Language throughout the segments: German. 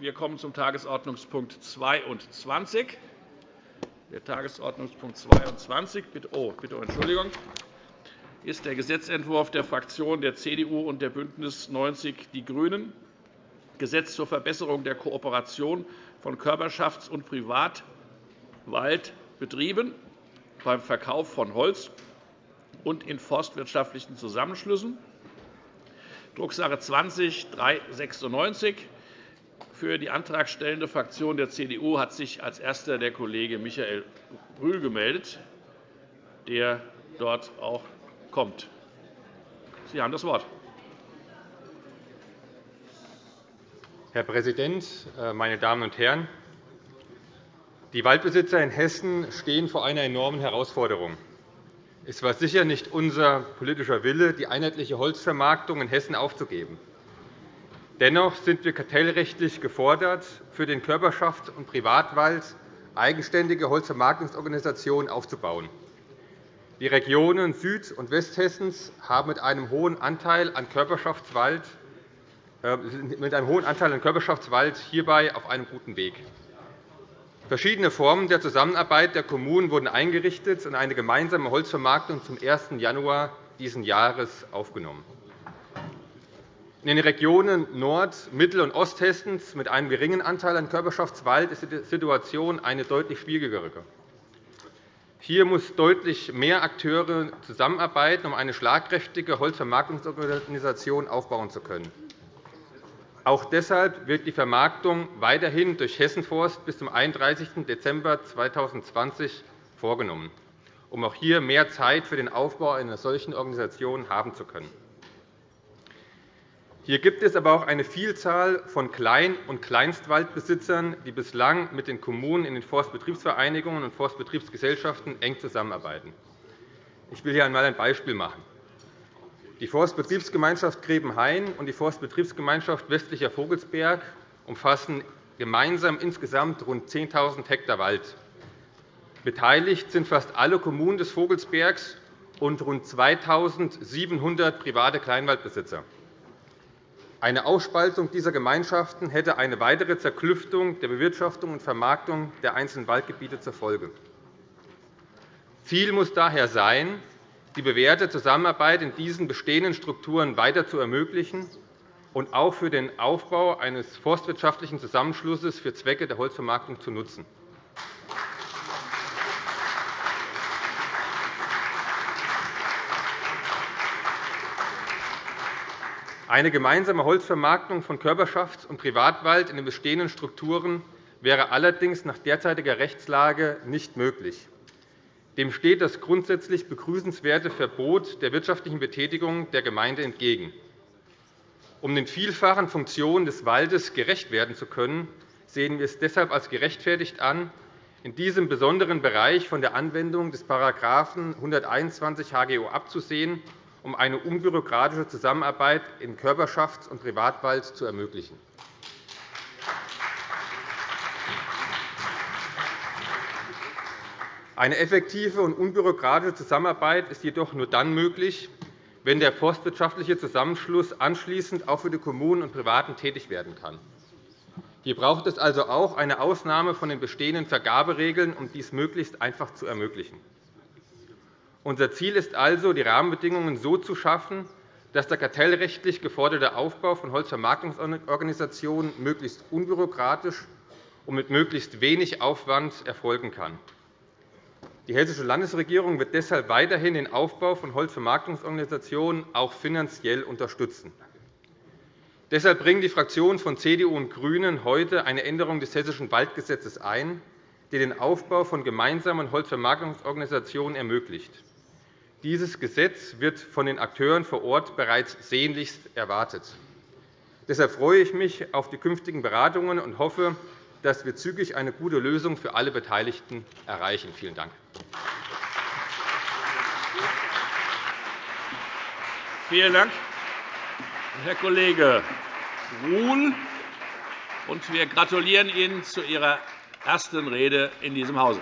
Wir kommen zum Tagesordnungspunkt 22. Der Tagesordnungspunkt 22 oh, bitte Entschuldigung, ist der Gesetzentwurf der Fraktionen der CDU und der BÜNDNIS 90 die GRÜNEN, Gesetz zur Verbesserung der Kooperation von Körperschafts- und Privatwaldbetrieben beim Verkauf von Holz und in forstwirtschaftlichen Zusammenschlüssen, Drucksache 20 396. Für die antragstellende Fraktion der CDU hat sich als erster der Kollege Michael Brühl gemeldet, der dort auch kommt. Sie haben das Wort. Herr Präsident, äh, meine Damen und Herren! Die Waldbesitzer in Hessen stehen vor einer enormen Herausforderung. Es war sicher nicht unser politischer Wille, die einheitliche Holzvermarktung in Hessen aufzugeben. Dennoch sind wir kartellrechtlich gefordert, für den Körperschafts- und Privatwald eigenständige Holzvermarktungsorganisationen aufzubauen. Die Regionen Süd- und Westhessens haben mit einem hohen Anteil an Körperschaftswald äh, mit einem hohen Anteil an Körperschaftswald hierbei auf einem guten Weg. Verschiedene Formen der Zusammenarbeit der Kommunen wurden eingerichtet und eine gemeinsame Holzvermarktung zum 1. Januar dieses Jahres aufgenommen. In den Regionen Nord-, Mittel- und Osthessens mit einem geringen Anteil an Körperschaftswald ist die Situation eine deutlich schwierigere. Hier muss deutlich mehr Akteure zusammenarbeiten, um eine schlagkräftige Holzvermarktungsorganisation aufbauen zu können. Auch deshalb wird die Vermarktung weiterhin durch Hessenforst bis zum 31. Dezember 2020 vorgenommen, um auch hier mehr Zeit für den Aufbau einer solchen Organisation haben zu können. Hier gibt es aber auch eine Vielzahl von Klein- und Kleinstwaldbesitzern, die bislang mit den Kommunen in den Forstbetriebsvereinigungen und Forstbetriebsgesellschaften eng zusammenarbeiten. Ich will hier einmal ein Beispiel machen. Die Forstbetriebsgemeinschaft Grebenhain und die Forstbetriebsgemeinschaft Westlicher Vogelsberg umfassen gemeinsam insgesamt rund 10.000 Hektar Wald. Beteiligt sind fast alle Kommunen des Vogelsbergs und rund 2.700 private Kleinwaldbesitzer. Eine Ausspaltung dieser Gemeinschaften hätte eine weitere Zerklüftung der Bewirtschaftung und Vermarktung der einzelnen Waldgebiete zur Folge. Ziel muss daher sein, die bewährte Zusammenarbeit in diesen bestehenden Strukturen weiter zu ermöglichen und auch für den Aufbau eines forstwirtschaftlichen Zusammenschlusses für Zwecke der Holzvermarktung zu nutzen. Eine gemeinsame Holzvermarktung von Körperschafts- und Privatwald in den bestehenden Strukturen wäre allerdings nach derzeitiger Rechtslage nicht möglich. Dem steht das grundsätzlich begrüßenswerte Verbot der wirtschaftlichen Betätigung der Gemeinde entgegen. Um den vielfachen Funktionen des Waldes gerecht werden zu können, sehen wir es deshalb als gerechtfertigt an, in diesem besonderen Bereich von der Anwendung des § 121 HGO abzusehen, um eine unbürokratische Zusammenarbeit im Körperschafts- und Privatwald zu ermöglichen. Eine effektive und unbürokratische Zusammenarbeit ist jedoch nur dann möglich, wenn der forstwirtschaftliche Zusammenschluss anschließend auch für die Kommunen und Privaten tätig werden kann. Hier braucht es also auch eine Ausnahme von den bestehenden Vergaberegeln, um dies möglichst einfach zu ermöglichen. Unser Ziel ist also, die Rahmenbedingungen so zu schaffen, dass der kartellrechtlich geforderte Aufbau von Holzvermarktungsorganisationen möglichst unbürokratisch und mit möglichst wenig Aufwand erfolgen kann. Die Hessische Landesregierung wird deshalb weiterhin den Aufbau von Holzvermarktungsorganisationen auch finanziell unterstützen. Deshalb bringen die Fraktionen von CDU und GRÜNEN heute eine Änderung des Hessischen Waldgesetzes ein, die den Aufbau von gemeinsamen Holzvermarktungsorganisationen ermöglicht. Dieses Gesetz wird von den Akteuren vor Ort bereits sehnlichst erwartet. Deshalb freue ich mich auf die künftigen Beratungen und hoffe, dass wir zügig eine gute Lösung für alle Beteiligten erreichen. Vielen Dank. Vielen Dank, Herr Kollege Ruhl. wir gratulieren Ihnen zu Ihrer ersten Rede in diesem Hause.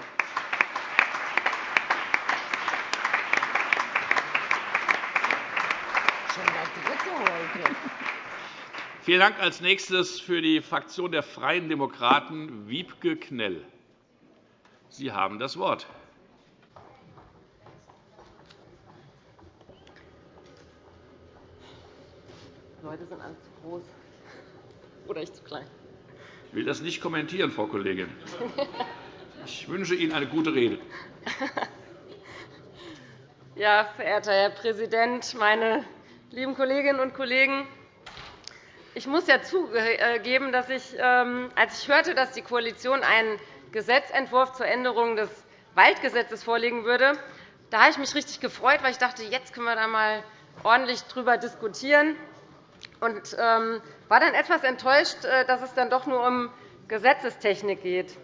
Vielen Dank. Als nächstes für die Fraktion der Freien Demokraten Wiebke Knell. Sie haben das Wort. Leute sind alle zu groß. Oder ich zu klein. Ich will das nicht kommentieren, Frau Kollegin. Ich wünsche Ihnen eine gute Rede. Ja, verehrter Herr Präsident, meine lieben Kolleginnen und Kollegen! Ich muss ja zugeben, dass ich, ähm, als ich hörte, dass die Koalition einen Gesetzentwurf zur Änderung des Waldgesetzes vorlegen würde, da habe ich mich richtig gefreut, weil ich dachte, jetzt können wir da mal ordentlich darüber diskutieren und ähm, war dann etwas enttäuscht, äh, dass es dann doch nur um Gesetzestechnik geht.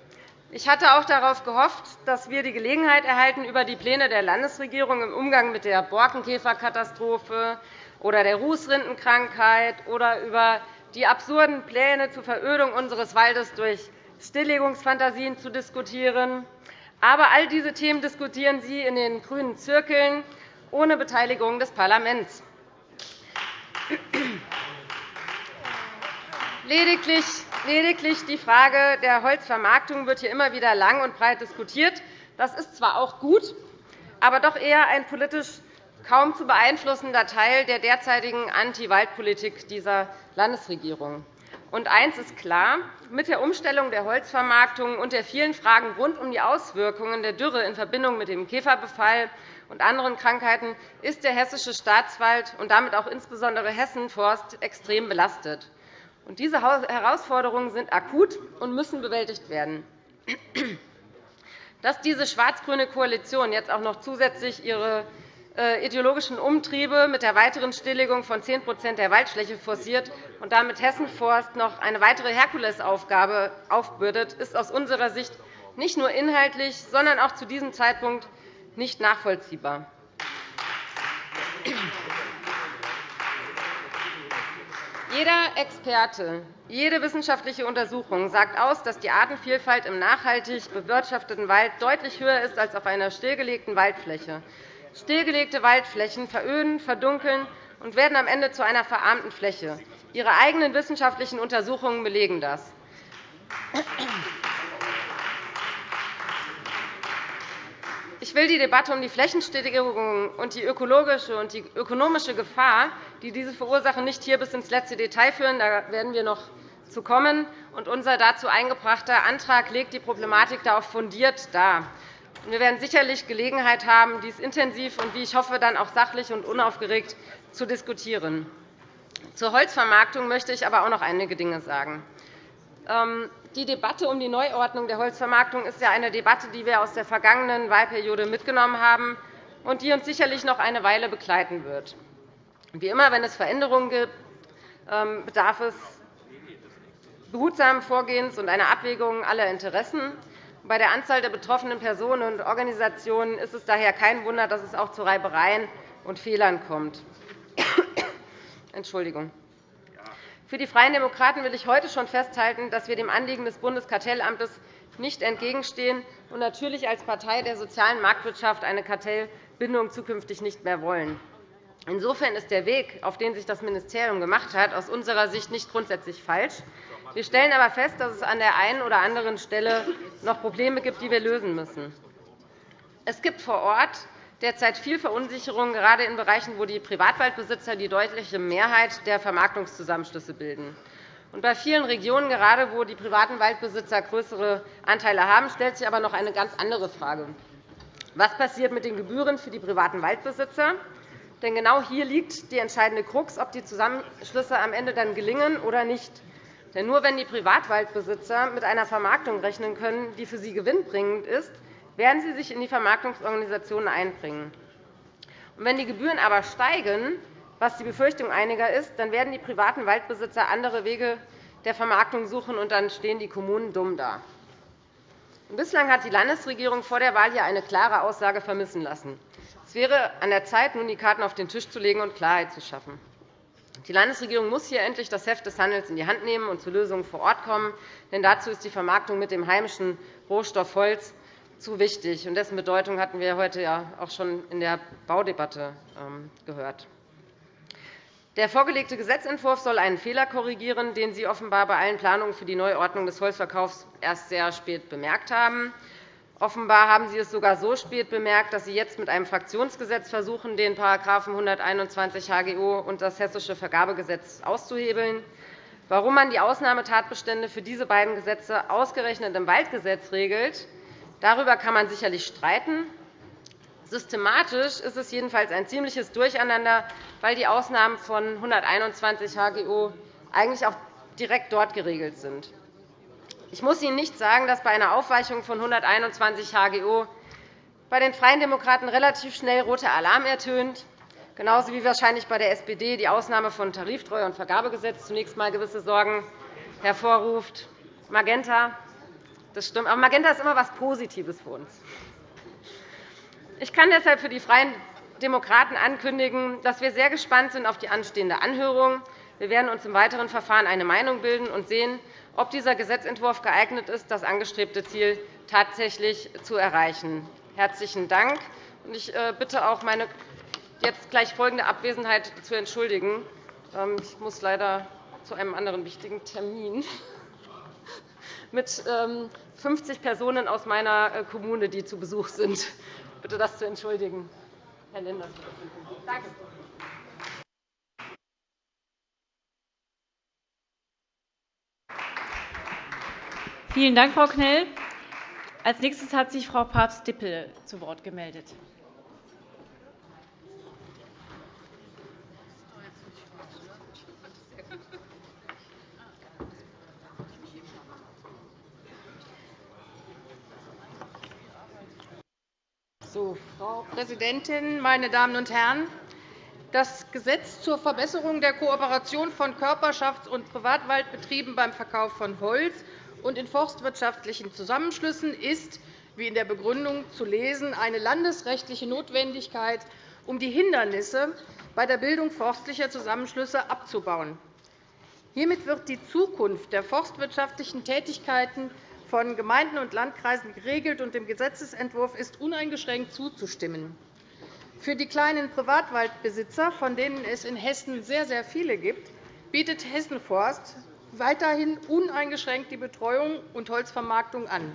Ich hatte auch darauf gehofft, dass wir die Gelegenheit erhalten, über die Pläne der Landesregierung im Umgang mit der Borkenkäferkatastrophe, oder der Rußrindenkrankheit oder über die absurden Pläne zur Verödung unseres Waldes durch Stilllegungsfantasien zu diskutieren. Aber all diese Themen diskutieren Sie in den grünen Zirkeln ohne Beteiligung des Parlaments. Lediglich die Frage der Holzvermarktung wird hier immer wieder lang und breit diskutiert. Das ist zwar auch gut, aber doch eher ein politisch kaum zu beeinflussender Teil der derzeitigen Anti-Waldpolitik dieser Landesregierung. Und eines ist klar. Mit der Umstellung der Holzvermarktung und der vielen Fragen rund um die Auswirkungen der Dürre in Verbindung mit dem Käferbefall und anderen Krankheiten ist der Hessische Staatswald und damit auch insbesondere Hessenforst extrem belastet. Diese Herausforderungen sind akut und müssen bewältigt werden. Dass diese schwarz-grüne Koalition jetzt auch noch zusätzlich ihre ideologischen Umtriebe mit der weiteren Stilllegung von 10% der Waldfläche forciert und damit Hessenforst noch eine weitere Herkulesaufgabe aufbürdet, ist aus unserer Sicht nicht nur inhaltlich, sondern auch zu diesem Zeitpunkt nicht nachvollziehbar. Jeder Experte, jede wissenschaftliche Untersuchung sagt aus, dass die Artenvielfalt im nachhaltig bewirtschafteten Wald deutlich höher ist als auf einer stillgelegten Waldfläche. Stillgelegte Waldflächen veröden, verdunkeln und werden am Ende zu einer verarmten Fläche. Ihre eigenen wissenschaftlichen Untersuchungen belegen das. Ich will die Debatte um die Flächenstilllegung und die ökologische und die ökonomische Gefahr, die diese verursachen, nicht hier bis ins letzte Detail führen. Da werden wir noch zu kommen. Unser dazu eingebrachter Antrag legt die Problematik da auch fundiert dar. Wir werden sicherlich Gelegenheit haben, dies intensiv und, wie ich hoffe, dann auch sachlich und unaufgeregt zu diskutieren. Zur Holzvermarktung möchte ich aber auch noch einige Dinge sagen. Ähm, die Debatte um die Neuordnung der Holzvermarktung ist ja eine Debatte, die wir aus der vergangenen Wahlperiode mitgenommen haben und die uns sicherlich noch eine Weile begleiten wird. Wie immer, wenn es Veränderungen gibt, ähm, bedarf es behutsamen Vorgehens und einer Abwägung aller Interessen. Bei der Anzahl der betroffenen Personen und Organisationen ist es daher kein Wunder, dass es auch zu Reibereien und Fehlern kommt. Entschuldigung. Für die Freien Demokraten will ich heute schon festhalten, dass wir dem Anliegen des Bundeskartellamtes nicht entgegenstehen und natürlich als Partei der sozialen Marktwirtschaft eine Kartellbindung zukünftig nicht mehr wollen. Insofern ist der Weg, auf den sich das Ministerium gemacht hat, aus unserer Sicht nicht grundsätzlich falsch. Wir stellen aber fest, dass es an der einen oder anderen Stelle noch Probleme gibt, die wir lösen müssen. Es gibt vor Ort derzeit viel Verunsicherung, gerade in Bereichen, wo die Privatwaldbesitzer die deutliche Mehrheit der Vermarktungszusammenschlüsse bilden. bei vielen Regionen, gerade wo die privaten Waldbesitzer größere Anteile haben, stellt sich aber noch eine ganz andere Frage. Was passiert mit den Gebühren für die privaten Waldbesitzer? Denn genau hier liegt die entscheidende Krux, ob die Zusammenschlüsse am Ende dann gelingen oder nicht. Denn nur wenn die Privatwaldbesitzer mit einer Vermarktung rechnen können, die für sie gewinnbringend ist, werden sie sich in die Vermarktungsorganisationen einbringen. Und wenn die Gebühren aber steigen, was die Befürchtung einiger ist, dann werden die privaten Waldbesitzer andere Wege der Vermarktung suchen, und dann stehen die Kommunen dumm da. Bislang hat die Landesregierung vor der Wahl hier eine klare Aussage vermissen lassen. Es wäre an der Zeit, nun die Karten auf den Tisch zu legen und Klarheit zu schaffen. Die Landesregierung muss hier endlich das Heft des Handels in die Hand nehmen und zu Lösungen vor Ort kommen. Denn dazu ist die Vermarktung mit dem heimischen Rohstoff Holz zu wichtig. Und dessen Bedeutung hatten wir heute ja auch schon in der Baudebatte ähm, gehört. Der vorgelegte Gesetzentwurf soll einen Fehler korrigieren, den Sie offenbar bei allen Planungen für die Neuordnung des Holzverkaufs erst sehr spät bemerkt haben. Offenbar haben Sie es sogar so spät bemerkt, dass Sie jetzt mit einem Fraktionsgesetz versuchen, den § 121 HGO und das Hessische Vergabegesetz auszuhebeln. Warum man die Ausnahmetatbestände für diese beiden Gesetze ausgerechnet im Waldgesetz regelt, darüber kann man sicherlich streiten. Systematisch ist es jedenfalls ein ziemliches Durcheinander, weil die Ausnahmen von 121 HGO eigentlich auch direkt dort geregelt sind. Ich muss Ihnen nicht sagen, dass bei einer Aufweichung von 121 HGO bei den Freien Demokraten relativ schnell roter Alarm ertönt, genauso wie wahrscheinlich bei der SPD die Ausnahme von Tariftreue und Vergabegesetz zunächst einmal gewisse Sorgen hervorruft. Magenta, das stimmt. Aber Magenta ist immer etwas Positives für uns. Ich kann deshalb für die Freien Demokraten ankündigen, dass wir sehr gespannt sind auf die anstehende Anhörung. Wir werden uns im weiteren Verfahren eine Meinung bilden und sehen, ob dieser Gesetzentwurf geeignet ist, das angestrebte Ziel tatsächlich zu erreichen. Herzlichen Dank. Ich äh, bitte auch, meine jetzt gleich folgende Abwesenheit zu entschuldigen. Ähm, ich muss leider zu einem anderen wichtigen Termin mit 50 ähm, Personen aus meiner äh, Kommune, die zu Besuch sind. Ich bitte, das zu entschuldigen. Herr Lindner. Danke. Vielen Dank, Frau Knell. Als nächstes hat sich Frau Papst-Dippel zu Wort gemeldet. So, Frau Präsidentin, meine Damen und Herren! Das Gesetz zur Verbesserung der Kooperation von Körperschafts- und Privatwaldbetrieben beim Verkauf von Holz und in forstwirtschaftlichen Zusammenschlüssen ist, wie in der Begründung zu lesen, eine landesrechtliche Notwendigkeit, um die Hindernisse bei der Bildung forstlicher Zusammenschlüsse abzubauen. Hiermit wird die Zukunft der forstwirtschaftlichen Tätigkeiten von Gemeinden und Landkreisen geregelt, und dem Gesetzentwurf ist uneingeschränkt zuzustimmen. Für die kleinen Privatwaldbesitzer, von denen es in Hessen sehr, sehr viele gibt, bietet Hessenforst weiterhin uneingeschränkt die Betreuung und Holzvermarktung an.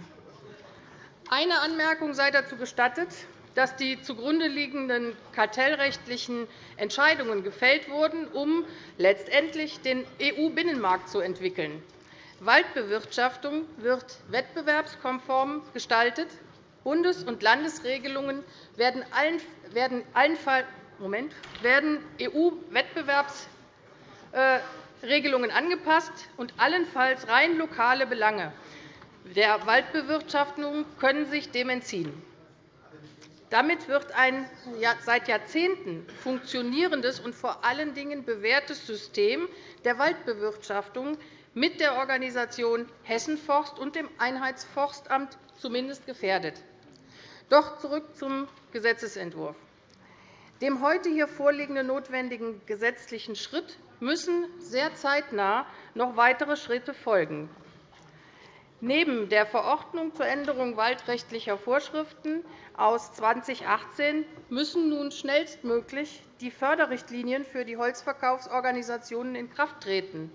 Eine Anmerkung sei dazu gestattet, dass die zugrunde liegenden kartellrechtlichen Entscheidungen gefällt wurden, um letztendlich den EU-Binnenmarkt zu entwickeln. Waldbewirtschaftung wird wettbewerbskonform gestaltet. Bundes- und Landesregelungen werden EU-Wettbewerbs äh, Regelungen angepasst, und allenfalls rein lokale Belange der Waldbewirtschaftung können sich dem entziehen. Damit wird ein seit Jahrzehnten funktionierendes und vor allen Dingen bewährtes System der Waldbewirtschaftung mit der Organisation Hessenforst und dem Einheitsforstamt zumindest gefährdet. Doch zurück zum Gesetzentwurf. Dem heute hier vorliegenden notwendigen gesetzlichen Schritt müssen sehr zeitnah noch weitere Schritte folgen. Neben der Verordnung zur Änderung waldrechtlicher Vorschriften aus 2018 müssen nun schnellstmöglich die Förderrichtlinien für die Holzverkaufsorganisationen in Kraft treten.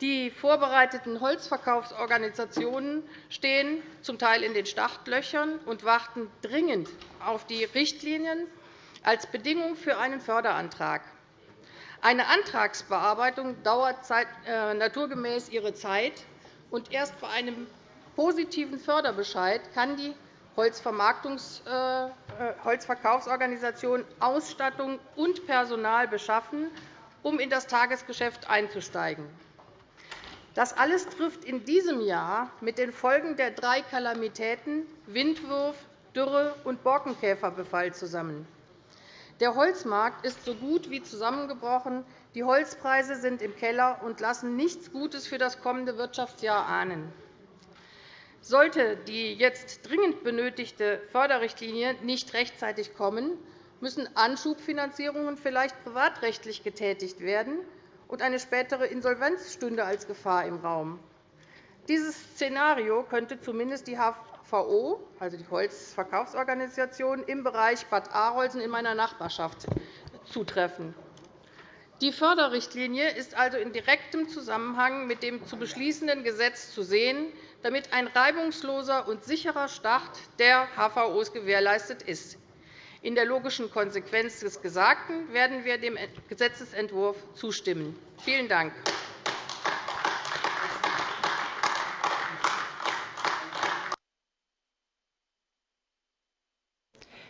Die vorbereiteten Holzverkaufsorganisationen stehen zum Teil in den Startlöchern und warten dringend auf die Richtlinien als Bedingung für einen Förderantrag. Eine Antragsbearbeitung dauert äh, naturgemäß ihre Zeit, und erst bei einem positiven Förderbescheid kann die äh, äh, Holzverkaufsorganisation Ausstattung und Personal beschaffen, um in das Tagesgeschäft einzusteigen. Das alles trifft in diesem Jahr mit den Folgen der drei Kalamitäten Windwurf, Dürre und Borkenkäferbefall zusammen. Der Holzmarkt ist so gut wie zusammengebrochen. Die Holzpreise sind im Keller und lassen nichts Gutes für das kommende Wirtschaftsjahr ahnen. Sollte die jetzt dringend benötigte Förderrichtlinie nicht rechtzeitig kommen, müssen Anschubfinanzierungen vielleicht privatrechtlich getätigt werden, und eine spätere Insolvenz stünde als Gefahr im Raum. Dieses Szenario könnte zumindest die HVO, also die Holzverkaufsorganisation, im Bereich Bad Arolsen in meiner Nachbarschaft zutreffen. Die Förderrichtlinie ist also in direktem Zusammenhang mit dem zu beschließenden Gesetz zu sehen, damit ein reibungsloser und sicherer Start der HVOs gewährleistet ist. In der logischen Konsequenz des Gesagten werden wir dem Gesetzentwurf zustimmen. Vielen Dank.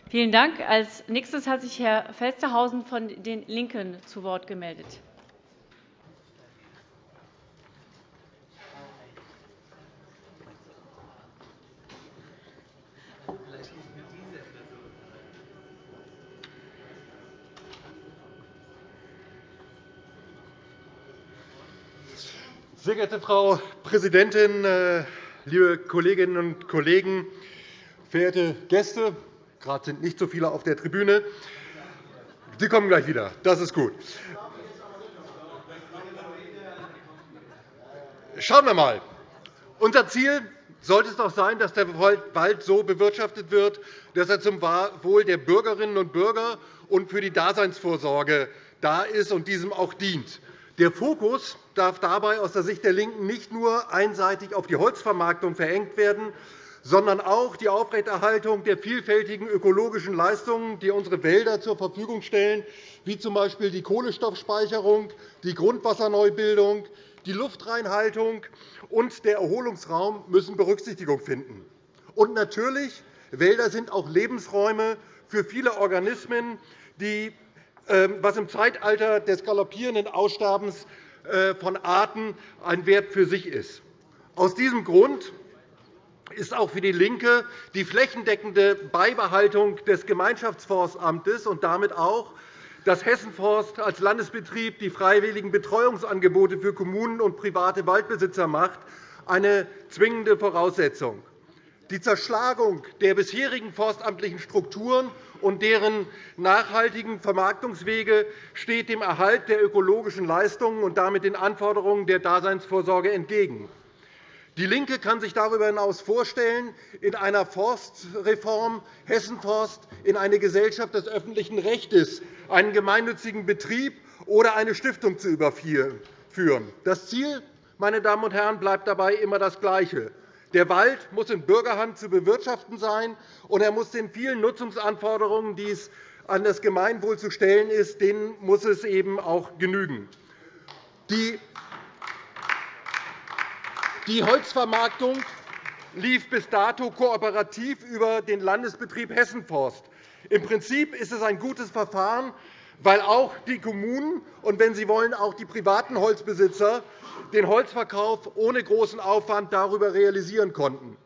Vielen Dank. Als nächstes hat sich Herr Felstehausen von den LINKEN zu Wort gemeldet. Sehr geehrte Frau Präsidentin, äh, liebe Kolleginnen und Kollegen, verehrte Gäste! Gerade sind nicht so viele auf der Tribüne. Sie kommen gleich wieder. Das ist gut. Schauen wir einmal. Unser Ziel sollte es doch sein, dass der Wald so bewirtschaftet wird, dass er zum Wohl der Bürgerinnen und Bürger und für die Daseinsvorsorge da ist und diesem auch dient. Der Fokus darf dabei aus der Sicht der LINKEN nicht nur einseitig auf die Holzvermarktung verengt werden, sondern auch die Aufrechterhaltung der vielfältigen ökologischen Leistungen, die unsere Wälder zur Verfügung stellen, wie z.B. die Kohlenstoffspeicherung, die Grundwasserneubildung, die Luftreinhaltung und der Erholungsraum müssen Berücksichtigung finden. Und natürlich Wälder sind auch Lebensräume für viele Organismen, die, ähm, was im Zeitalter des galoppierenden Aussterbens äh, von Arten ein Wert für sich ist. Aus diesem Grund ist auch für DIE LINKE die flächendeckende Beibehaltung des Gemeinschaftsforstamtes und damit auch, dass Hessenforst als Landesbetrieb die freiwilligen Betreuungsangebote für Kommunen und private Waldbesitzer macht, eine zwingende Voraussetzung. Die Zerschlagung der bisherigen forstamtlichen Strukturen und deren nachhaltigen Vermarktungswege steht dem Erhalt der ökologischen Leistungen und damit den Anforderungen der Daseinsvorsorge entgegen. DIE LINKE kann sich darüber hinaus vorstellen, in einer Forstreform Hessenforst in eine Gesellschaft des öffentlichen Rechts, einen gemeinnützigen Betrieb oder eine Stiftung zu überführen. Das Ziel meine Damen und Herren, bleibt dabei immer das Gleiche. Der Wald muss in Bürgerhand zu bewirtschaften sein, und er muss den vielen Nutzungsanforderungen, die es an das Gemeinwohl zu stellen ist, denen muss es eben auch genügen. Die die Holzvermarktung lief bis dato kooperativ über den Landesbetrieb Hessenforst. Im Prinzip ist es ein gutes Verfahren, weil auch die Kommunen und, wenn Sie wollen, auch die privaten Holzbesitzer den Holzverkauf ohne großen Aufwand darüber realisieren konnten.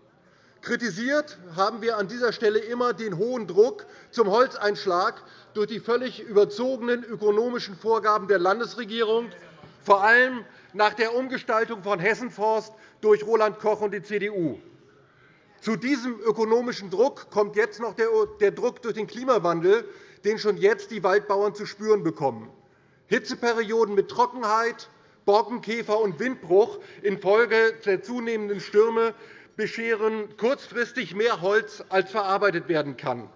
Kritisiert haben wir an dieser Stelle immer den hohen Druck zum Holzeinschlag durch die völlig überzogenen ökonomischen Vorgaben der Landesregierung, vor allem nach der Umgestaltung von Hessenforst durch Roland Koch und die CDU. Zu diesem ökonomischen Druck kommt jetzt noch der Druck durch den Klimawandel, den schon jetzt die Waldbauern zu spüren bekommen. Hitzeperioden mit Trockenheit, Borkenkäfer und Windbruch infolge der zunehmenden Stürme bescheren kurzfristig mehr Holz, als verarbeitet werden kann.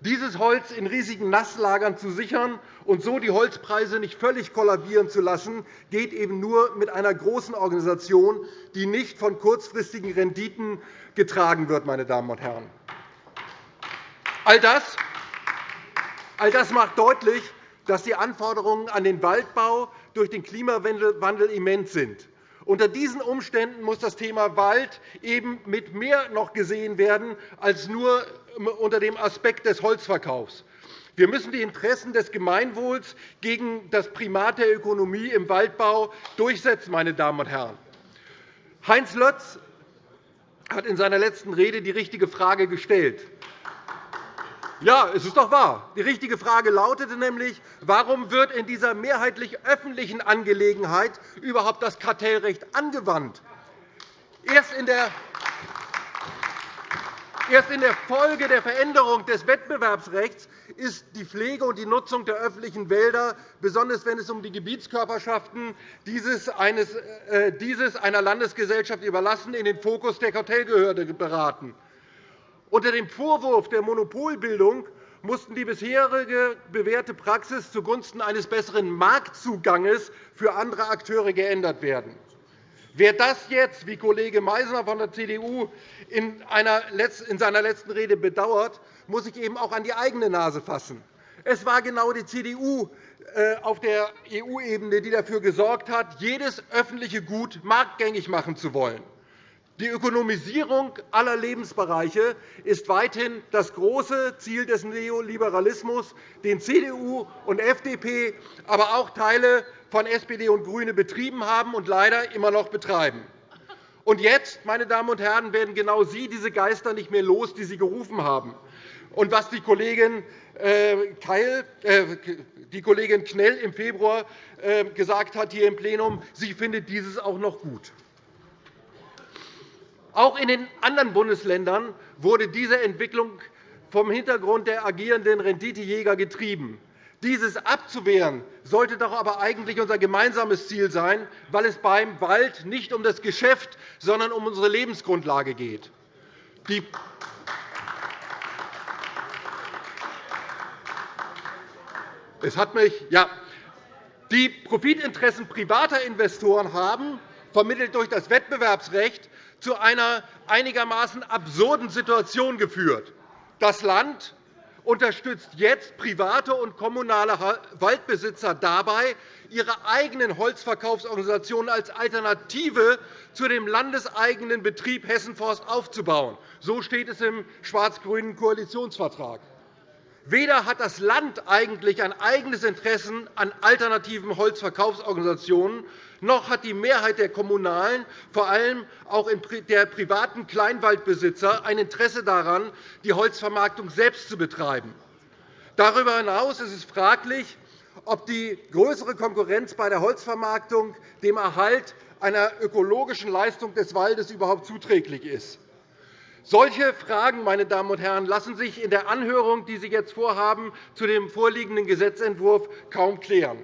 Dieses Holz in riesigen Nasslagern zu sichern und so die Holzpreise nicht völlig kollabieren zu lassen, geht eben nur mit einer großen Organisation, die nicht von kurzfristigen Renditen getragen wird. Meine Damen und Herren. All das, all das macht deutlich, dass die Anforderungen an den Waldbau durch den Klimawandel immens sind. Unter diesen Umständen muss das Thema Wald eben mit mehr noch gesehen werden als nur unter dem Aspekt des Holzverkaufs. Wir müssen die Interessen des Gemeinwohls gegen das Primat der Ökonomie im Waldbau durchsetzen. Meine Damen und Herren. Heinz Lötz hat in seiner letzten Rede die richtige Frage gestellt. Ja, es ist doch wahr. Die richtige Frage lautete nämlich, warum wird in dieser mehrheitlich öffentlichen Angelegenheit überhaupt das Kartellrecht angewandt? Erst in der Erst in der Folge der Veränderung des Wettbewerbsrechts ist die Pflege und die Nutzung der öffentlichen Wälder, besonders wenn es um die Gebietskörperschaften dieses, äh, einer Landesgesellschaft überlassen, in den Fokus der Kartellbehörde beraten. Unter dem Vorwurf der Monopolbildung mussten die bisherige bewährte Praxis zugunsten eines besseren Marktzuganges für andere Akteure geändert werden. Wer das jetzt, wie Kollege Meysner von der CDU in seiner letzten Rede bedauert, muss sich eben auch an die eigene Nase fassen. Es war genau die CDU äh, auf der EU-Ebene, die dafür gesorgt hat, jedes öffentliche Gut marktgängig machen zu wollen. Die Ökonomisierung aller Lebensbereiche ist weithin das große Ziel des Neoliberalismus, den CDU und FDP, aber auch Teile von SPD und GRÜNE betrieben haben und leider immer noch betreiben. Und jetzt, meine Damen und Herren, werden genau Sie diese Geister nicht mehr los, die Sie gerufen haben. Und was die Kollegin, äh, Keil, äh, die Kollegin Knell im Februar äh, gesagt hat hier im Plenum, sie findet dieses auch noch gut. Auch in den anderen Bundesländern wurde diese Entwicklung vom Hintergrund der agierenden Renditejäger getrieben. Dieses abzuwehren sollte doch aber eigentlich unser gemeinsames Ziel sein, weil es beim Wald nicht um das Geschäft, sondern um unsere Lebensgrundlage geht. es hat mich, ja, die Profitinteressen privater Investoren haben, vermittelt durch das Wettbewerbsrecht, zu einer einigermaßen absurden Situation geführt. Das Land unterstützt jetzt private und kommunale Waldbesitzer dabei, ihre eigenen Holzverkaufsorganisationen als Alternative zu dem landeseigenen Betrieb Hessenforst aufzubauen. So steht es im schwarz-grünen Koalitionsvertrag. Weder hat das Land eigentlich ein eigenes Interesse an alternativen Holzverkaufsorganisationen, noch hat die Mehrheit der Kommunalen, vor allem auch der privaten Kleinwaldbesitzer, ein Interesse daran, die Holzvermarktung selbst zu betreiben. Darüber hinaus ist es fraglich, ob die größere Konkurrenz bei der Holzvermarktung dem Erhalt einer ökologischen Leistung des Waldes überhaupt zuträglich ist. Solche Fragen meine Damen und Herren, lassen sich in der Anhörung, die Sie jetzt vorhaben, zu dem vorliegenden Gesetzentwurf kaum klären.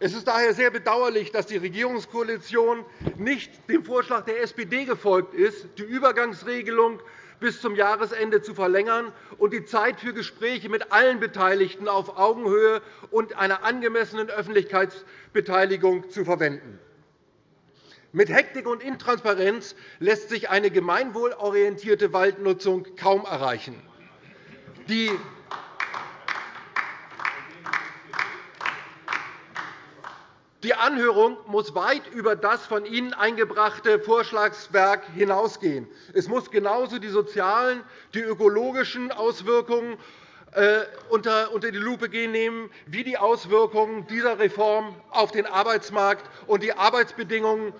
Es ist daher sehr bedauerlich, dass die Regierungskoalition nicht dem Vorschlag der SPD gefolgt ist, die Übergangsregelung bis zum Jahresende zu verlängern und die Zeit für Gespräche mit allen Beteiligten auf Augenhöhe und einer angemessenen Öffentlichkeitsbeteiligung zu verwenden. Mit Hektik und Intransparenz lässt sich eine gemeinwohlorientierte Waldnutzung kaum erreichen. Die Die Anhörung muss weit über das von Ihnen eingebrachte Vorschlagswerk hinausgehen. Es muss genauso die sozialen, die ökologischen Auswirkungen äh, unter die Lupe nehmen, wie die Auswirkungen dieser Reform auf den Arbeitsmarkt und die Arbeitsbedingungen,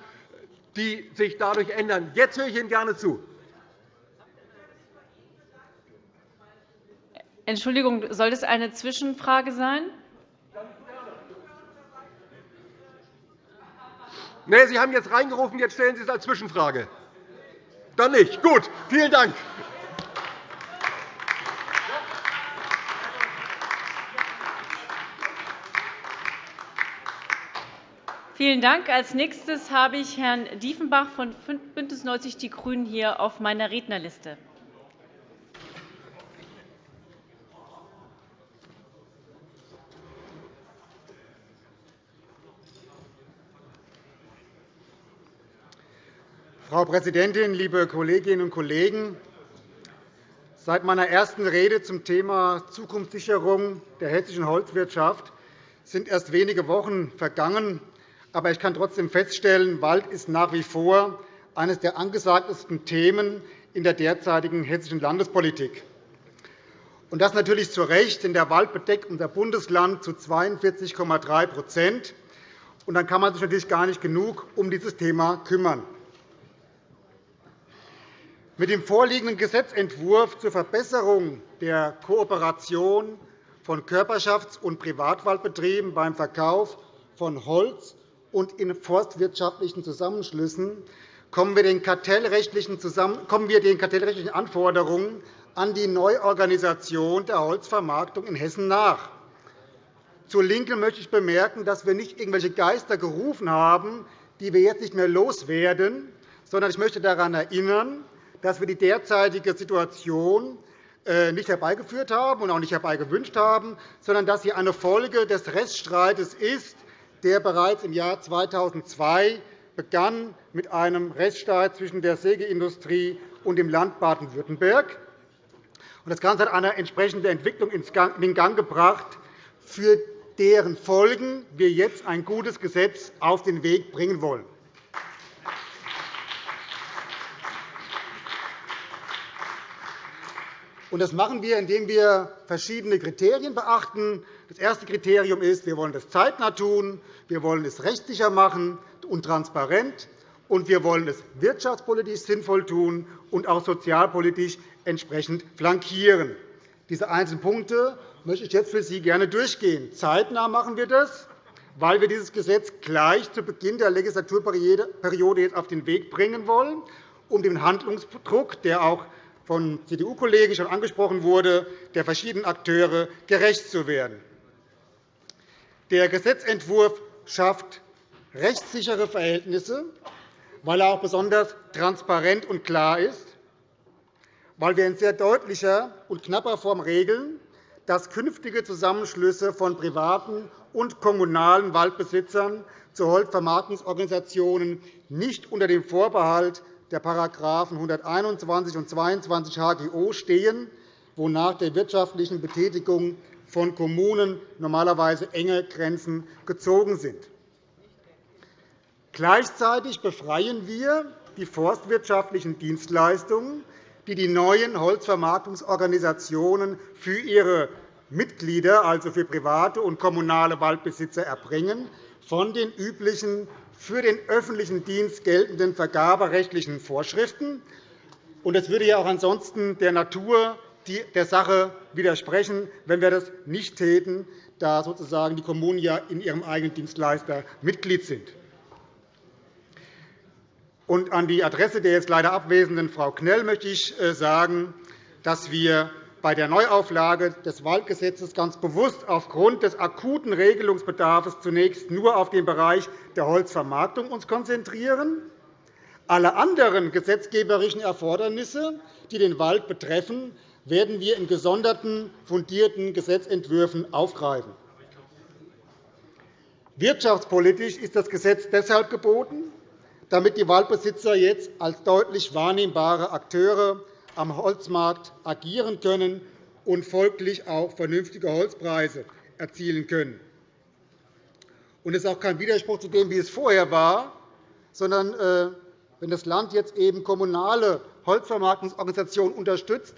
die sich dadurch ändern. Jetzt höre ich Ihnen gerne zu. Entschuldigung, soll das eine Zwischenfrage sein? Nein, Sie haben jetzt reingerufen, jetzt stellen Sie es als Zwischenfrage. Dann nicht. Gut, vielen Dank. Vielen Dank. Als nächstes habe ich Herrn Diefenbach von BÜNDNIS 90 die GRÜNEN hier auf meiner Rednerliste. Frau Präsidentin, liebe Kolleginnen und Kollegen! Seit meiner ersten Rede zum Thema Zukunftssicherung der hessischen Holzwirtschaft sind erst wenige Wochen vergangen. Aber ich kann trotzdem feststellen, Wald ist nach wie vor eines der angesagtesten Themen in der derzeitigen hessischen Landespolitik. Und das natürlich zu Recht, denn der Wald bedeckt unser Bundesland zu 42,3 Und dann kann man sich natürlich gar nicht genug um dieses Thema kümmern. Mit dem vorliegenden Gesetzentwurf zur Verbesserung der Kooperation von Körperschafts- und Privatwaldbetrieben beim Verkauf von Holz und in forstwirtschaftlichen Zusammenschlüssen kommen wir den kartellrechtlichen Anforderungen an die Neuorganisation der Holzvermarktung in Hessen nach. Zur LINKEN möchte ich bemerken, dass wir nicht irgendwelche Geister gerufen haben, die wir jetzt nicht mehr loswerden, sondern ich möchte daran erinnern, dass wir die derzeitige Situation äh, nicht herbeigeführt haben und auch nicht herbeigewünscht haben, sondern dass sie eine Folge des Rechtsstreites ist, der bereits im Jahr 2002 begann mit einem Rechtsstreit zwischen der Sägeindustrie und dem Land Baden-Württemberg. Das Ganze hat eine entsprechende Entwicklung in den Gang gebracht, für deren Folgen wir jetzt ein gutes Gesetz auf den Weg bringen wollen. Das machen wir, indem wir verschiedene Kriterien beachten. Das erste Kriterium ist, wir wollen das zeitnah tun, wir wollen es rechtssicher machen und transparent, und wir wollen es wirtschaftspolitisch sinnvoll tun und auch sozialpolitisch entsprechend flankieren. Diese einzelnen Punkte möchte ich jetzt für Sie gerne durchgehen. Zeitnah machen wir das, weil wir dieses Gesetz gleich zu Beginn der Legislaturperiode jetzt auf den Weg bringen wollen, um dem Handlungsdruck, der auch von CDU-Kollegen schon angesprochen wurde, der verschiedenen Akteure gerecht zu werden. Der Gesetzentwurf schafft rechtssichere Verhältnisse, weil er auch besonders transparent und klar ist, weil wir in sehr deutlicher und knapper Form regeln, dass künftige Zusammenschlüsse von privaten und kommunalen Waldbesitzern zu Holzvermarktungsorganisationen nicht unter dem Vorbehalt der § 121 und 22 HGO stehen, wonach der wirtschaftlichen Betätigung von Kommunen normalerweise enge Grenzen gezogen sind. Gleichzeitig befreien wir die forstwirtschaftlichen Dienstleistungen, die die neuen Holzvermarktungsorganisationen für ihre Mitglieder, also für private und kommunale Waldbesitzer, erbringen, von den üblichen für den öffentlichen Dienst geltenden vergaberechtlichen Vorschriften. Es würde ja auch ansonsten der Natur der Sache widersprechen, wenn wir das nicht täten, da sozusagen die Kommunen ja in ihrem eigenen Dienstleister Mitglied sind. Und an die Adresse der jetzt leider abwesenden Frau Knell möchte ich äh, sagen, dass wir bei der Neuauflage des Waldgesetzes ganz bewusst aufgrund des akuten Regelungsbedarfs zunächst nur auf den Bereich der Holzvermarktung uns konzentrieren. Alle anderen gesetzgeberischen Erfordernisse, die den Wald betreffen, werden wir in gesonderten, fundierten Gesetzentwürfen aufgreifen. Wirtschaftspolitisch ist das Gesetz deshalb geboten, damit die Waldbesitzer jetzt als deutlich wahrnehmbare Akteure am Holzmarkt agieren können und folglich auch vernünftige Holzpreise erzielen können. Es ist auch kein Widerspruch zu dem, wie es vorher war, sondern äh, wenn das Land jetzt eben kommunale Holzvermarktungsorganisationen unterstützt,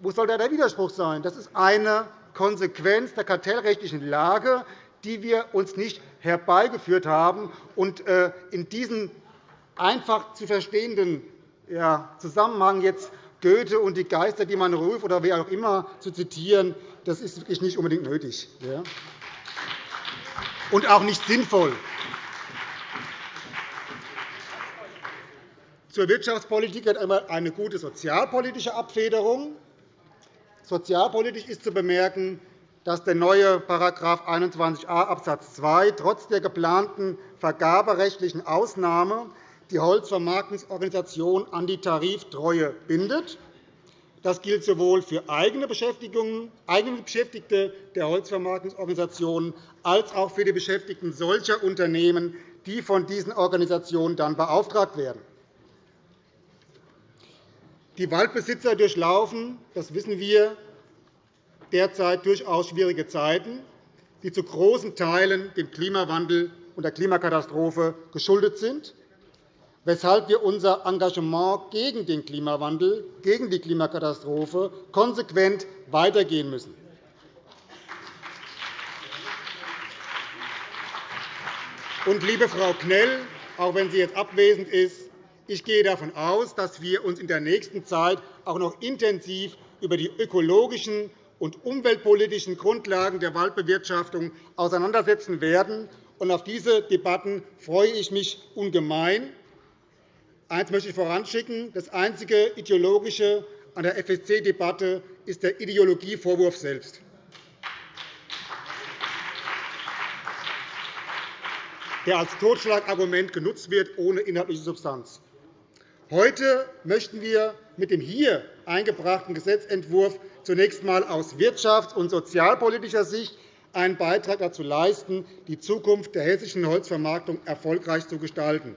wo soll da der Widerspruch sein? Das ist eine Konsequenz der kartellrechtlichen Lage, die wir uns nicht herbeigeführt haben. Äh, in diesen einfach zu verstehenden Zusammenhang jetzt Goethe und die Geister, die man ruft, oder wer auch immer zu zitieren, das ist wirklich nicht unbedingt nötig und auch nicht sinnvoll. Zur Wirtschaftspolitik gehört einmal eine gute sozialpolitische Abfederung. Sozialpolitisch ist zu bemerken, dass der neue § 21a Abs. 2 trotz der geplanten vergaberechtlichen Ausnahme die Holzvermarktungsorganisation an die Tariftreue bindet. Das gilt sowohl für eigene Beschäftigte der Holzvermarktungsorganisationen als auch für die Beschäftigten solcher Unternehmen, die von diesen Organisationen dann beauftragt werden. Die Waldbesitzer durchlaufen, das wissen wir, derzeit durchaus schwierige Zeiten, die zu großen Teilen dem Klimawandel und der Klimakatastrophe geschuldet sind weshalb wir unser Engagement gegen den Klimawandel, gegen die Klimakatastrophe konsequent weitergehen müssen. Und, liebe Frau Knell, auch wenn sie jetzt abwesend ist, ich gehe davon aus, dass wir uns in der nächsten Zeit auch noch intensiv über die ökologischen und umweltpolitischen Grundlagen der Waldbewirtschaftung auseinandersetzen werden. Auf diese Debatten freue ich mich ungemein. Eines möchte ich voranschicken. Das einzige Ideologische an der FSC-Debatte ist der Ideologievorwurf selbst. der als Totschlagargument genutzt wird, ohne inhaltliche Substanz. Heute möchten wir mit dem hier eingebrachten Gesetzentwurf zunächst einmal aus wirtschafts- und sozialpolitischer Sicht einen Beitrag dazu leisten, die Zukunft der hessischen Holzvermarktung erfolgreich zu gestalten.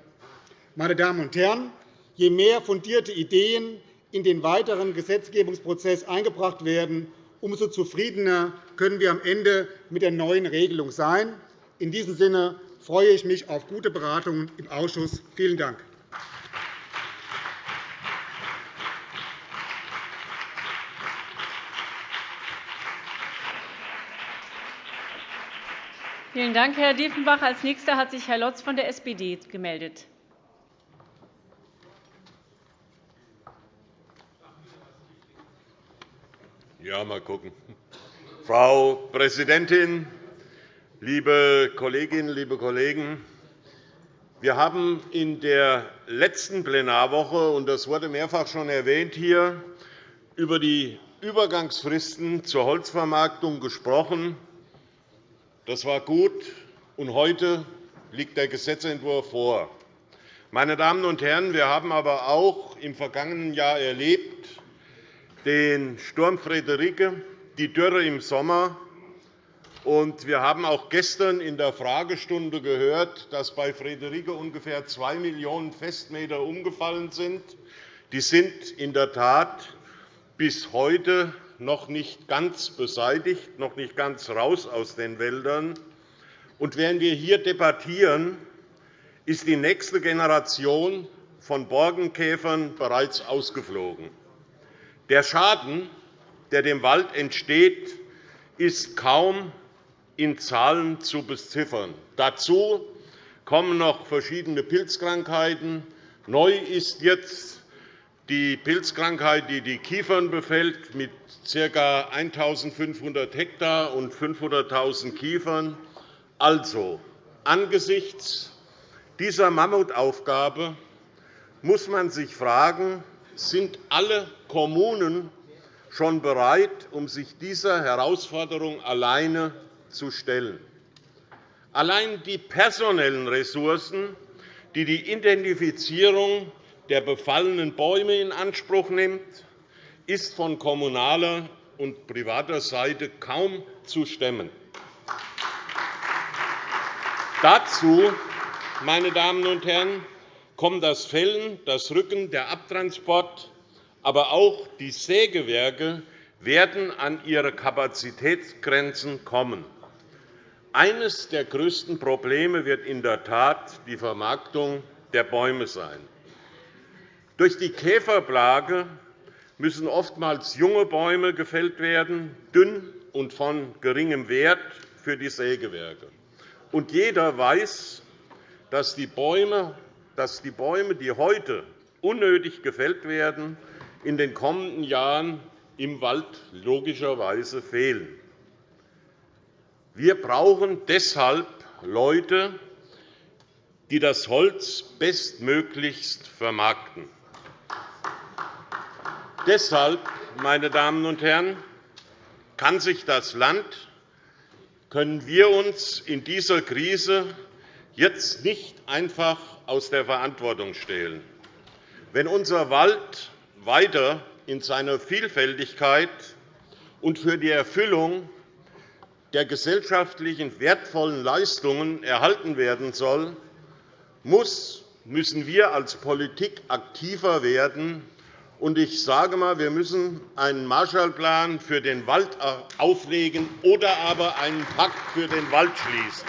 Meine Damen und Herren, je mehr fundierte Ideen in den weiteren Gesetzgebungsprozess eingebracht werden, umso zufriedener können wir am Ende mit der neuen Regelung sein. In diesem Sinne freue ich mich auf gute Beratungen im Ausschuss. Vielen Dank. Vielen Dank, Herr Diefenbach. – Als Nächster hat sich Herr Lotz von der SPD gemeldet. Ja, mal gucken. Frau Präsidentin, liebe Kolleginnen, liebe Kollegen! Wir haben in der letzten Plenarwoche, und das wurde mehrfach schon erwähnt hier, über die Übergangsfristen zur Holzvermarktung gesprochen. Das war gut, und heute liegt der Gesetzentwurf vor. Meine Damen und Herren, wir haben aber auch im vergangenen Jahr erlebt den Sturm Friederike, die Dürre im Sommer. Und wir haben auch gestern in der Fragestunde gehört, dass bei Friederike ungefähr 2 Millionen Festmeter umgefallen sind. Die sind in der Tat bis heute noch nicht ganz beseitigt, noch nicht ganz raus aus den Wäldern. Und während wir hier debattieren, ist die nächste Generation von Borkenkäfern bereits ausgeflogen. Der Schaden, der dem Wald entsteht, ist kaum in Zahlen zu beziffern. Dazu kommen noch verschiedene Pilzkrankheiten. Neu ist jetzt die Pilzkrankheit, die die Kiefern befällt, mit ca. 1.500 Hektar und 500.000 Kiefern. Also, angesichts dieser Mammutaufgabe muss man sich fragen, sind alle Kommunen schon bereit, um sich dieser Herausforderung alleine zu stellen. Allein die personellen Ressourcen, die die Identifizierung der befallenen Bäume in Anspruch nimmt, ist von kommunaler und privater Seite kaum zu stemmen. Dazu, meine Damen und Herren, kommen das Fällen, das Rücken, der Abtransport, aber auch die Sägewerke werden an ihre Kapazitätsgrenzen kommen. Eines der größten Probleme wird in der Tat die Vermarktung der Bäume sein. Durch die Käferplage müssen oftmals junge Bäume gefällt werden, dünn und von geringem Wert für die Sägewerke. Und jeder weiß, dass die Bäume, dass die Bäume, die heute unnötig gefällt werden, in den kommenden Jahren im Wald logischerweise fehlen. Wir brauchen deshalb Leute, die das Holz bestmöglichst vermarkten. Deshalb, meine Damen und Herren, kann sich das Land, können wir uns in dieser Krise jetzt nicht einfach aus der Verantwortung stehlen. Wenn unser Wald weiter in seiner Vielfältigkeit und für die Erfüllung der gesellschaftlichen wertvollen Leistungen erhalten werden soll, müssen wir als Politik aktiver werden, und ich sage einmal, wir müssen einen Marshallplan für den Wald auflegen oder aber einen Pakt für den Wald schließen.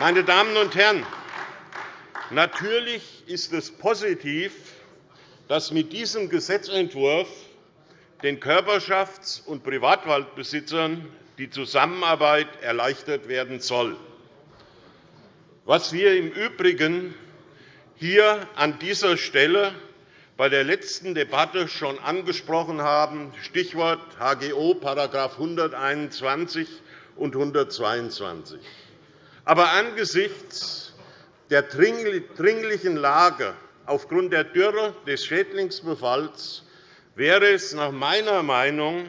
Meine Damen und Herren, natürlich ist es positiv, dass mit diesem Gesetzentwurf den Körperschafts- und Privatwaldbesitzern die Zusammenarbeit erleichtert werden soll. Was wir im Übrigen hier an dieser Stelle bei der letzten Debatte schon angesprochen haben, Stichwort HGO § 121 und 122. Aber angesichts der dringlichen Lage aufgrund der Dürre des Schädlingsbefalls wäre es nach meiner Meinung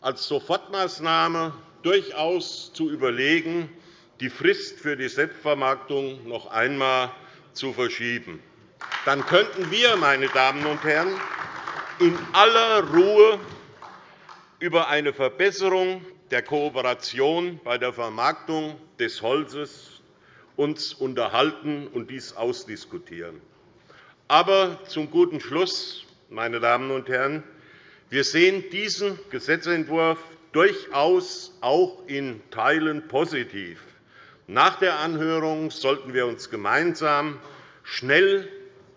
als Sofortmaßnahme durchaus zu überlegen, die Frist für die Selbstvermarktung noch einmal zu verschieben. dann könnten wir, meine Damen und Herren, in aller Ruhe über eine Verbesserung der Kooperation bei der Vermarktung des Holzes uns unterhalten und dies ausdiskutieren. Aber zum guten Schluss, meine Damen und Herren, wir sehen diesen Gesetzentwurf durchaus auch in Teilen positiv. Nach der Anhörung sollten wir uns gemeinsam schnell,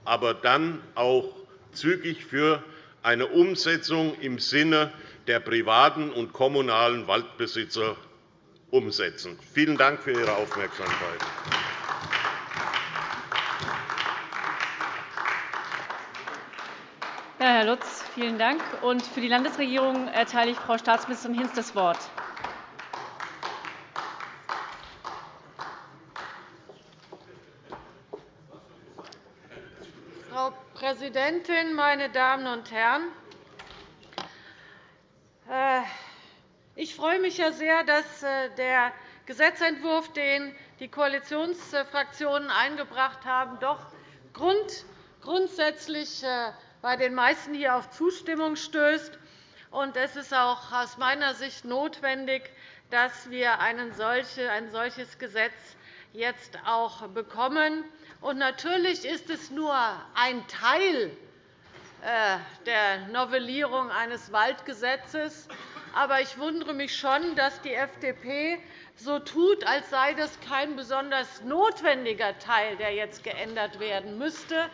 aber dann auch zügig für eine Umsetzung im Sinne der privaten und kommunalen Waldbesitzer umsetzen. Vielen Dank für Ihre Aufmerksamkeit. Herr Lutz, vielen Dank. Und für die Landesregierung erteile ich Frau Staatsministerin Hinz das Wort. Frau Präsidentin, meine Damen und Herren! Äh, ich freue mich sehr, dass äh, der Gesetzentwurf, den die Koalitionsfraktionen eingebracht haben, doch grundsätzlich äh, bei den meisten hier auf Zustimmung stößt. Es ist auch aus meiner Sicht notwendig, dass wir ein solches Gesetz jetzt auch bekommen. natürlich ist es nur ein Teil der Novellierung eines Waldgesetzes. Aber ich wundere mich schon, dass die FDP so tut, als sei das kein besonders notwendiger Teil, der jetzt geändert werden müsste.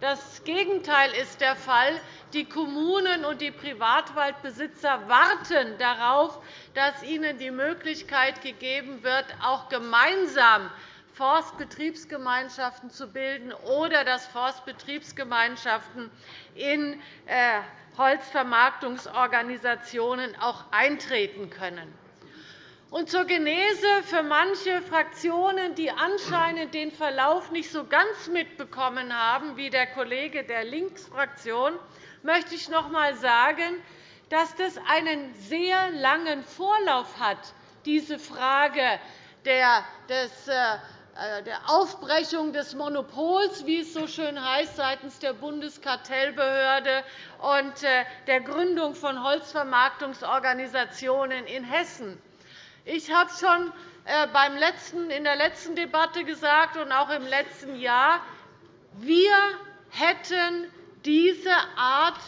Das Gegenteil ist der Fall. Die Kommunen und die Privatwaldbesitzer warten darauf, dass ihnen die Möglichkeit gegeben wird, auch gemeinsam Forstbetriebsgemeinschaften zu bilden oder dass Forstbetriebsgemeinschaften in äh, Holzvermarktungsorganisationen auch eintreten können. Und zur Genese für manche Fraktionen, die anscheinend den Verlauf nicht so ganz mitbekommen haben, wie der Kollege der Linksfraktion, möchte ich noch einmal sagen, dass das einen sehr langen Vorlauf hat, diese Frage des äh, der Aufbrechung des Monopols, wie es so schön heißt, seitens der Bundeskartellbehörde und äh, der Gründung von Holzvermarktungsorganisationen in Hessen. Ich habe schon äh, in der letzten Debatte gesagt und auch im letzten Jahr, wir hätten diese Art,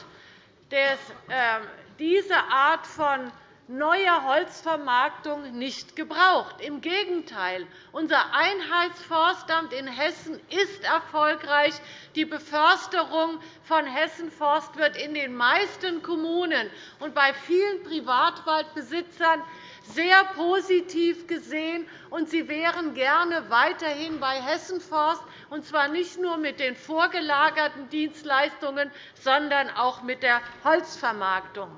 diese Art von neuer Holzvermarktung nicht gebraucht. Im Gegenteil. Unser Einheitsforstamt in Hessen ist erfolgreich. Die Beförsterung von Hessen-Forst wird in den meisten Kommunen und bei vielen Privatwaldbesitzern sehr positiv gesehen, und sie wären gerne weiterhin bei Hessen-Forst, und zwar nicht nur mit den vorgelagerten Dienstleistungen, sondern auch mit der Holzvermarktung.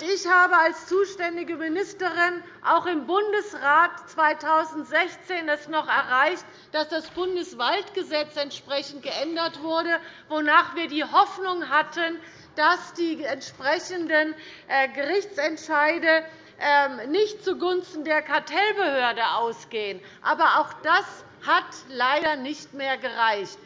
Ich habe als zuständige Ministerin auch im Bundesrat 2016 es noch erreicht, dass das Bundeswaldgesetz entsprechend geändert wurde, wonach wir die Hoffnung hatten, dass die entsprechenden äh, Gerichtsentscheide nicht zugunsten der Kartellbehörde ausgehen. Aber auch das hat leider nicht mehr gereicht.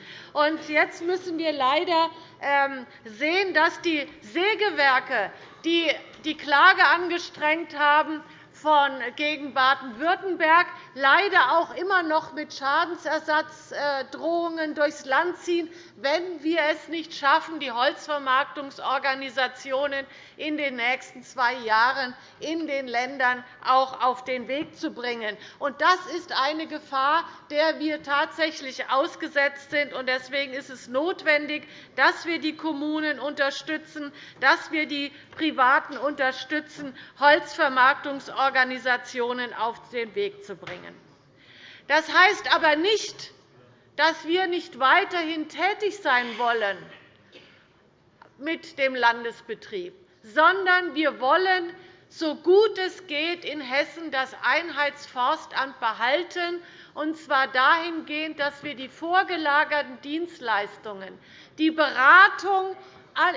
Jetzt müssen wir leider ähm, sehen, dass die Sägewerke, die die Klage angestrengt haben, von gegen Baden-Württemberg leider auch immer noch mit Schadensersatzdrohungen durchs Land ziehen, wenn wir es nicht schaffen, die Holzvermarktungsorganisationen in den nächsten zwei Jahren in den Ländern auch auf den Weg zu bringen. Das ist eine Gefahr, der wir tatsächlich ausgesetzt sind. Deswegen ist es notwendig, dass wir die Kommunen unterstützen, dass wir die Privaten unterstützen, Holzvermarktungsorganisationen Organisationen auf den Weg zu bringen. Das heißt aber nicht, dass wir nicht weiterhin tätig sein wollen mit dem Landesbetrieb, sondern wir wollen, so gut es geht, in Hessen das Einheitsforstamt behalten, und zwar dahingehend, dass wir die vorgelagerten Dienstleistungen, die Beratung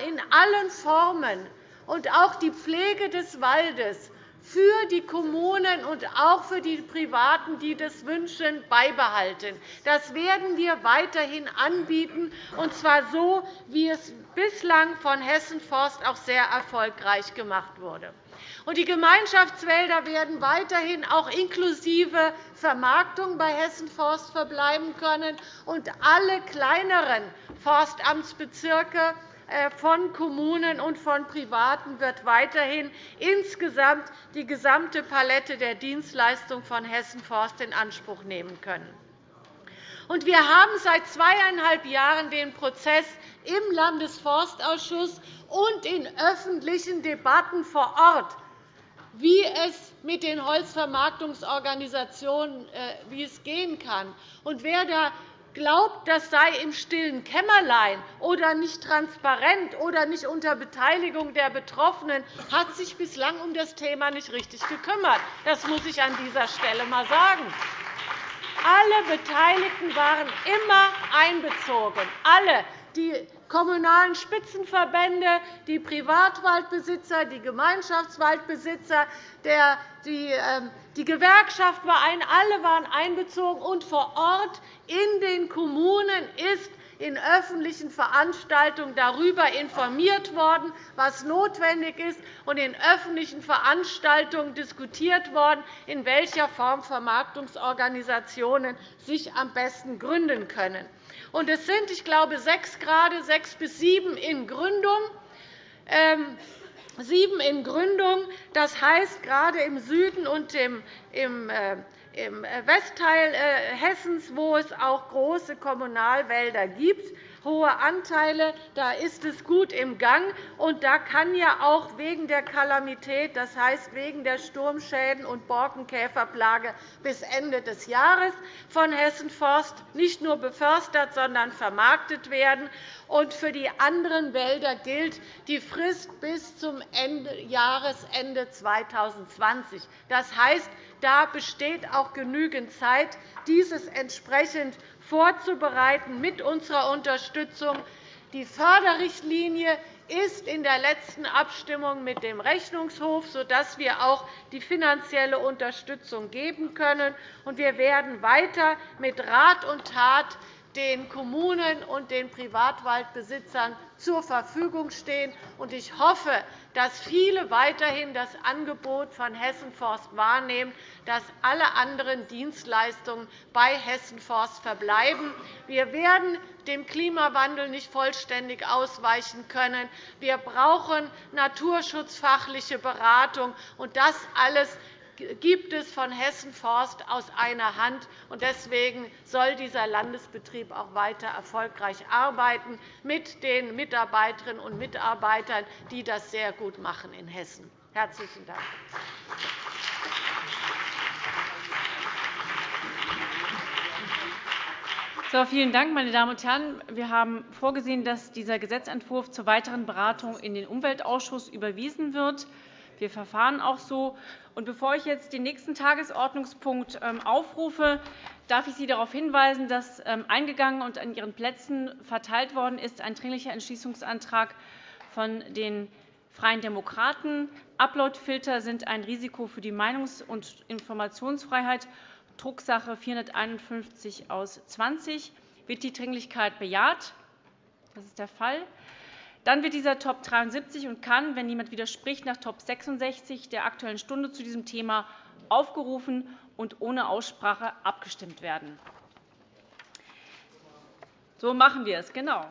in allen Formen und auch die Pflege des Waldes für die Kommunen und auch für die Privaten, die das wünschen, beibehalten. Das werden wir weiterhin anbieten, und zwar so, wie es bislang von Hessen Forst auch sehr erfolgreich gemacht wurde. Die Gemeinschaftswälder werden weiterhin auch inklusive Vermarktung bei Hessen Forst verbleiben können, und alle kleineren Forstamtsbezirke von Kommunen und von Privaten wird weiterhin insgesamt die gesamte Palette der Dienstleistungen von Hessen Forst in Anspruch nehmen können. Wir haben seit zweieinhalb Jahren den Prozess im Landesforstausschuss und in öffentlichen Debatten vor Ort, wie es mit den Holzvermarktungsorganisationen äh, wie es gehen kann. Wer da glaubt, das sei im stillen Kämmerlein oder nicht transparent oder nicht unter Beteiligung der Betroffenen, hat sich bislang um das Thema nicht richtig gekümmert. Das muss ich an dieser Stelle einmal sagen. Alle Beteiligten waren immer einbezogen. Alle, die kommunalen Spitzenverbände, die Privatwaldbesitzer, die Gemeinschaftswaldbesitzer, die ähm, die Gewerkschaft war ein, alle waren einbezogen, und vor Ort in den Kommunen ist in öffentlichen Veranstaltungen darüber informiert worden, was notwendig ist, und in öffentlichen Veranstaltungen diskutiert worden, in welcher Form Vermarktungsorganisationen sich am besten gründen können. es sind, ich glaube, sechs gerade, sechs bis sieben in Gründung. Ähm, sieben in Gründung. Das heißt, gerade im Süden und im äh, Westteil äh, Hessens, wo es auch große Kommunalwälder gibt, hohe Anteile. Da ist es gut im Gang. Und da kann ja auch wegen der Kalamität, das heißt wegen der Sturmschäden und Borkenkäferplage bis Ende des Jahres von Hessen Forst nicht nur befördert, sondern vermarktet werden. Und für die anderen Wälder gilt die Frist bis zum Jahresende 2020. Das heißt, da besteht auch genügend Zeit, dieses entsprechend vorzubereiten mit unserer Unterstützung. Die Förderrichtlinie ist in der letzten Abstimmung mit dem Rechnungshof, sodass wir auch die finanzielle Unterstützung geben können. Wir werden weiter mit Rat und Tat den Kommunen und den Privatwaldbesitzern zur Verfügung stehen. Ich hoffe, dass viele weiterhin das Angebot von Hessen Forst wahrnehmen, dass alle anderen Dienstleistungen bei Hessen Forst verbleiben. Wir werden dem Klimawandel nicht vollständig ausweichen können. Wir brauchen naturschutzfachliche Beratung. Das alles gibt es von Hessen Forst aus einer Hand. Deswegen soll dieser Landesbetrieb auch weiter erfolgreich arbeiten mit den Mitarbeiterinnen und Mitarbeitern, die das sehr gut machen in Hessen. Herzlichen Dank. So, vielen Dank, meine Damen und Herren. Wir haben vorgesehen, dass dieser Gesetzentwurf zur weiteren Beratung in den Umweltausschuss überwiesen wird. Wir verfahren auch so. Und bevor ich jetzt den nächsten Tagesordnungspunkt ähm, aufrufe, darf ich Sie darauf hinweisen, dass ähm, eingegangen und an Ihren Plätzen verteilt worden ist ein Dringlicher Entschließungsantrag von den Freien Demokraten. Uploadfilter sind ein Risiko für die Meinungs- und Informationsfreiheit. Drucksache 451 aus 20. Wird die Dringlichkeit bejaht? Das ist der Fall. Dann wird dieser Top 73 und kann, wenn niemand widerspricht, nach Top 66 der Aktuellen Stunde zu diesem Thema aufgerufen und ohne Aussprache abgestimmt werden. So machen wir es, genau.